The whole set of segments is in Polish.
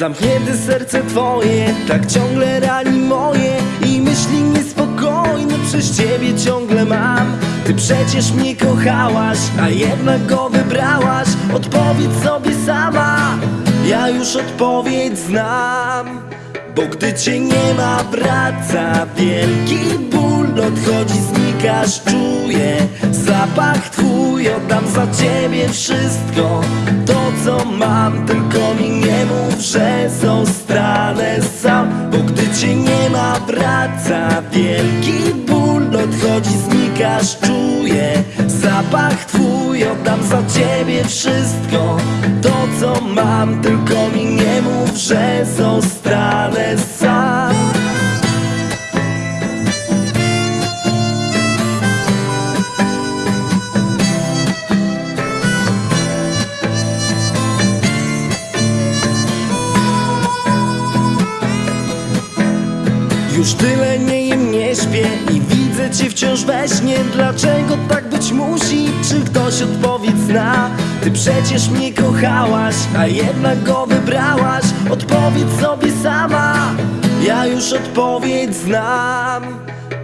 Zamknięte serce twoje, tak ciągle rani moje I myśli niespokojne. Przez ciebie ciągle mam. Ty przecież mnie kochałaś, a jednak go wybrałaś. Odpowiedz sobie sama, ja już odpowiedź znam. Bo gdy cię nie ma wraca wielki ból. Odchodzi, znikasz, czuję. Zapach twój Oddam za ciebie wszystko. To co mam, tylko mi mów, że zostanę sam Bo gdy cię nie ma wraca wielki ból. Odchodzi, znikasz, czuję zapach twój Oddam za ciebie wszystko. To co mam, tylko mi nie mów, że zostanę Już tyle nie nie śpię i widzę cię wciąż we śnie. Dlaczego tak być musi? Czy ktoś odpowiedź zna? Ty przecież mnie kochałaś, a jednak go wybrałaś. Odpowiedz sobie sama, ja już odpowiedź znam.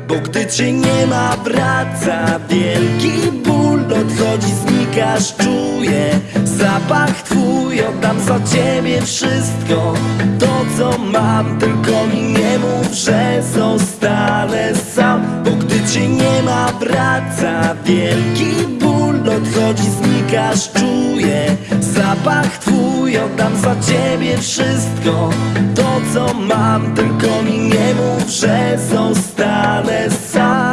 Bo gdy cię nie ma wraca wielki ból. Odchodzi, znikasz, czuję zapach twój. Oddam za ciebie wszystko To co mam, tylko mi nie mów, że zostanę sam Bo gdy cię nie ma wraca wielki ból. Odchodzi, znikasz, czuję zapach twój Oddam za ciebie wszystko. To co mam, tylko mi nie mów, że zostanę sam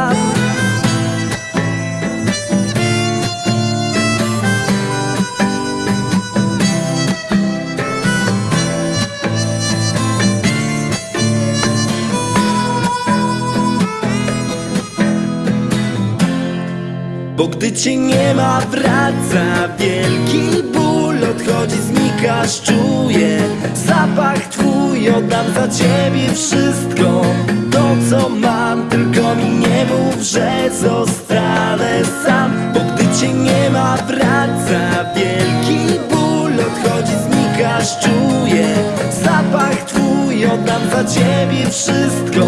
Bo gdy cię nie ma wraca wielki ból. Odchodzi, znikasz, czuję zapach twój Oddam za ciebie wszystko. To co mam, tylko mi nie mów, że zostanę sam. Bo gdy cię nie ma wraca wielki ból. Odchodzi, znikasz, czuję zapach twój Oddam za ciebie wszystko